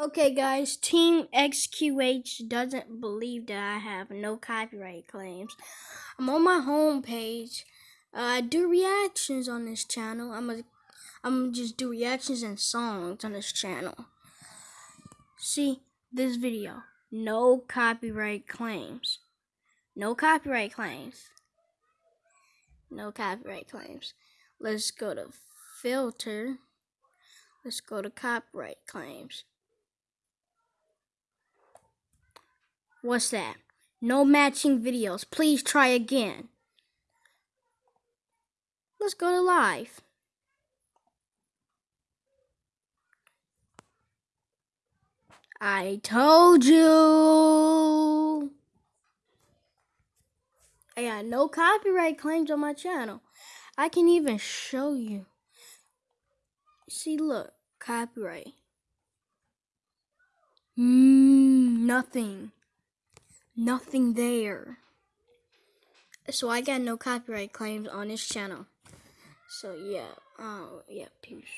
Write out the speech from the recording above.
Okay, guys, Team XQH doesn't believe that I have no copyright claims. I'm on my home page. Uh, I do reactions on this channel. I'm a, I'm just do reactions and songs on this channel. See this video. No copyright claims. No copyright claims. No copyright claims. Let's go to filter. Let's go to copyright claims. What's that? No matching videos. Please try again. Let's go to live. I told you. I got no copyright claims on my channel. I can even show you. See, look, copyright. Mm, nothing. Nothing there. So I got no copyright claims on this channel. So yeah, oh yeah, peace.